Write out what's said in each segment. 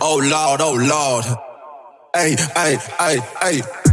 oh Lord, oh Lord. Hey, hey, hey, hey.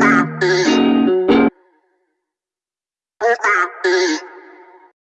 Stop.